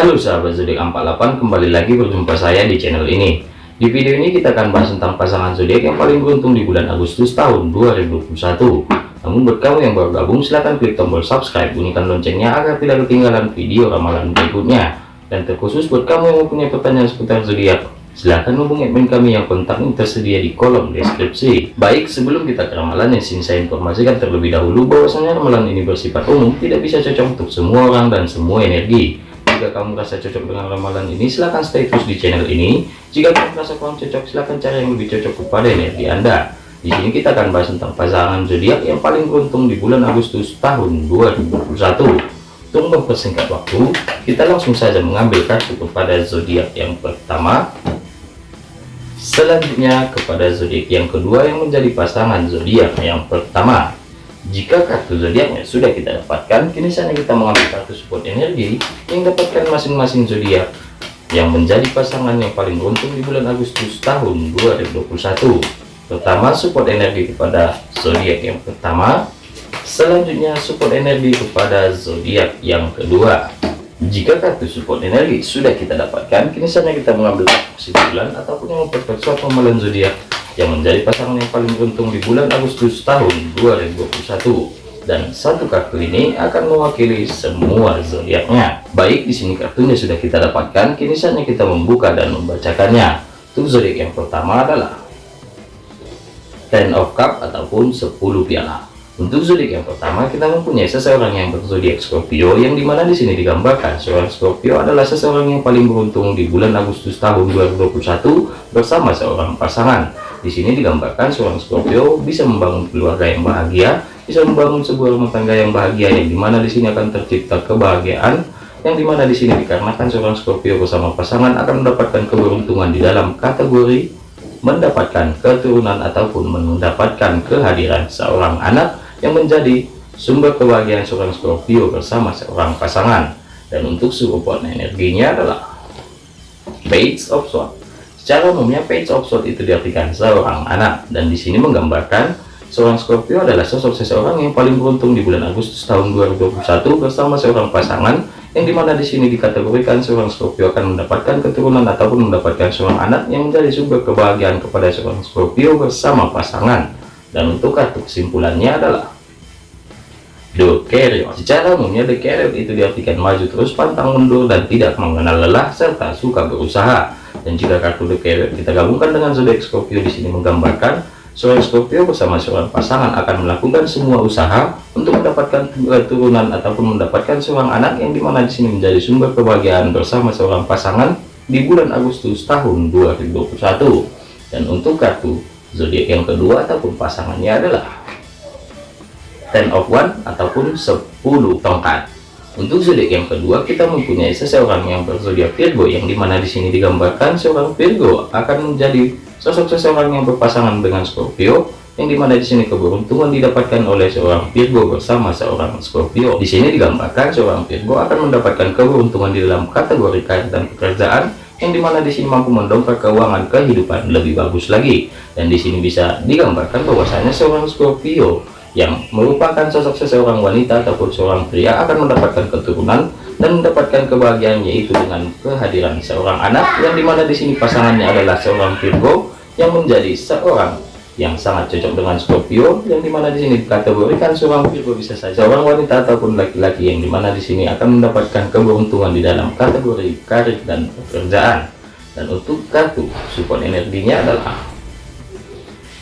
Halo sahabat zodiak 48 kembali lagi berjumpa saya di channel ini. Di video ini kita akan bahas tentang pasangan zodiak yang paling beruntung di bulan Agustus tahun 2021 namun buat kamu yang baru gabung silahkan klik tombol subscribe bunyikan loncengnya agar tidak ketinggalan video ramalan berikutnya. Dan terkhusus buat kamu yang mempunyai pertanyaan seputar zodiak silahkan hubungi admin kami yang kontaknya tersedia di kolom deskripsi. Baik sebelum kita ke ramalan yang saya informasikan terlebih dahulu bahwasanya ramalan ini bersifat umum tidak bisa cocok untuk semua orang dan semua energi jika kamu merasa cocok dengan ramalan ini silahkan stay terus di channel ini. Jika kamu merasa kurang cocok silahkan cari yang lebih cocok kepada energi anda. Di sini kita akan bahas tentang pasangan zodiak yang paling beruntung di bulan Agustus tahun 2021 untuk mempersingkat waktu kita langsung saja mengambil kartu kepada zodiak yang pertama. Selanjutnya kepada zodiak yang kedua yang menjadi pasangan zodiak yang pertama jika kartu zodiaknya sudah kita dapatkan, kini saatnya kita mengambil kartu support energi yang dapatkan masing-masing zodiak yang menjadi pasangan yang paling beruntung di bulan Agustus tahun 2021. Pertama, support energi kepada zodiak yang pertama. Selanjutnya, support energi kepada zodiak yang kedua. Jika kartu support energi sudah kita dapatkan, kini saatnya kita mengambil kesimpulan ataupun memperkuat ramalan zodiak yang menjadi pasangan yang paling beruntung di bulan Agustus tahun 2021 dan satu kartu ini akan mewakili semua zodiaknya. Baik di sini kartunya sudah kita dapatkan. Kini saatnya kita membuka dan membacakannya. Untuk zodiak yang pertama adalah Ten of Cup ataupun 10 piala untuk zodiak yang pertama kita mempunyai seseorang yang berzodiak Scorpio yang di mana di sini digambarkan seorang Scorpio adalah seseorang yang paling beruntung di bulan Agustus tahun 2021 bersama seorang pasangan. Di sini digambarkan seorang Scorpio bisa membangun keluarga yang bahagia, bisa membangun sebuah rumah tangga yang bahagia yang di mana di sini akan tercipta kebahagiaan yang di mana di sini dikarenakan seorang Scorpio bersama pasangan akan mendapatkan keberuntungan di dalam kategori mendapatkan keturunan ataupun mendapatkan kehadiran seorang anak yang menjadi sumber kebahagiaan seorang Scorpio bersama seorang pasangan. Dan untuk support energinya adalah Page of Swords. Secara umumnya Page of Swords itu diartikan seorang anak. Dan di sini menggambarkan seorang Scorpio adalah sosok seseorang yang paling beruntung di bulan Agustus tahun 2021 bersama seorang pasangan yang di mana di sini dikategorikan seorang Scorpio akan mendapatkan keturunan ataupun mendapatkan seorang anak yang menjadi sumber kebahagiaan kepada seorang Scorpio bersama pasangan dan untuk kartu kesimpulannya adalah The Carrier. Secara umumnya The Carrier itu diartikan maju terus pantang mundur dan tidak mengenal lelah serta suka berusaha. Dan jika kartu The Carrier kita gabungkan dengan zodiak Scorpio di sini menggambarkan seorang Scorpio bersama seorang pasangan akan melakukan semua usaha untuk mendapatkan keturunan ataupun mendapatkan seorang anak yang di mana di sini menjadi sumber kebahagiaan bersama seorang pasangan di bulan Agustus tahun 2021. Dan untuk kartu zodiak yang kedua ataupun pasangannya adalah ten of one ataupun 10 tongkat. Untuk zodiak yang kedua kita mempunyai seseorang yang berzodiak Virgo yang di mana di sini digambarkan seorang Virgo akan menjadi sosok seseorang yang berpasangan dengan Scorpio yang di mana di sini keberuntungan didapatkan oleh seorang Virgo bersama seorang Scorpio. Di sini digambarkan seorang Virgo akan mendapatkan keberuntungan di dalam kategori karir dan pekerjaan yang di mana di sini mampu mendongkrak keuangan kehidupan lebih bagus lagi. Dan di sini bisa digambarkan bahwasanya seorang Scorpio yang merupakan sosok seseorang wanita ataupun seorang pria akan mendapatkan keturunan dan mendapatkan kebahagiaan yaitu dengan kehadiran seorang anak yang di mana di sini pasangannya adalah seorang Virgo yang menjadi seorang yang sangat cocok dengan Scorpio yang di mana di sini dikategorikan seorang Virgo bisa saja. Seorang wanita ataupun laki-laki yang di mana di sini akan mendapatkan keberuntungan di dalam kategori karir dan pekerjaan. Dan untuk kartu support energinya adalah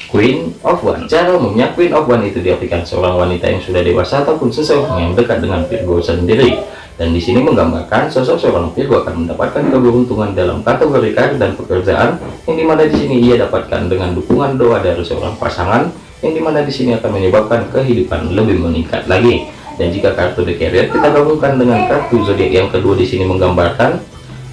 Queen of One cara umumnya Queen of One itu diartikan seorang wanita yang sudah dewasa ataupun seseorang yang dekat dengan Virgo sendiri dan di sini menggambarkan sosok seorang Virgo akan mendapatkan keberuntungan dalam kategori karir dan pekerjaan yang di mana di sini ia dapatkan dengan dukungan doa dari seorang pasangan yang di mana di sini akan menyebabkan kehidupan lebih meningkat lagi. Dan jika kartu The Carrier kita gabungkan dengan kartu zodiak yang kedua di sini menggambarkan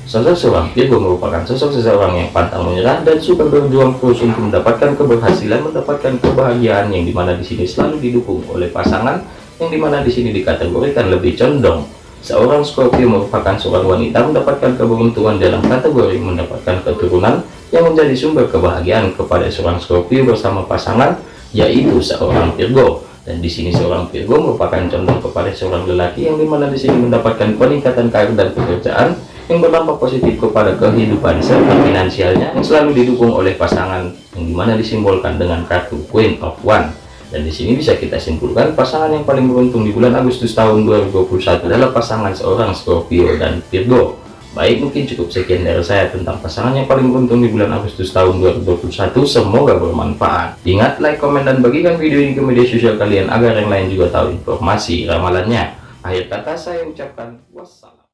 sosok seorang Virgo merupakan sosok seseorang yang pantang menyerah dan suka berjuang terus untuk mendapatkan keberhasilan mendapatkan kebahagiaan yang di mana di sini selalu didukung oleh pasangan yang di mana di sini dikategorikan lebih condong Seorang Scorpio merupakan seorang wanita mendapatkan keberuntungan dalam kategori mendapatkan keturunan yang menjadi sumber kebahagiaan kepada seorang Scorpio bersama pasangan yaitu seorang Virgo. Dan di sini seorang Virgo merupakan condong kepada seorang lelaki yang di mana di sini mendapatkan peningkatan karir dan pekerjaan yang berdampak positif kepada kehidupan serta finansialnya yang selalu didukung oleh pasangan yang di mana disimbolkan dengan kartu Queen of One dan di sini bisa kita simpulkan pasangan yang paling beruntung di bulan Agustus tahun 2021 adalah pasangan seorang Scorpio dan Virgo. Baik mungkin cukup sekian dari saya tentang pasangan yang paling beruntung di bulan Agustus tahun 2021 semoga bermanfaat. Ingat like komen dan bagikan video ini ke media sosial kalian agar yang lain juga tahu informasi ramalannya. Akhir kata saya ucapkan wassalam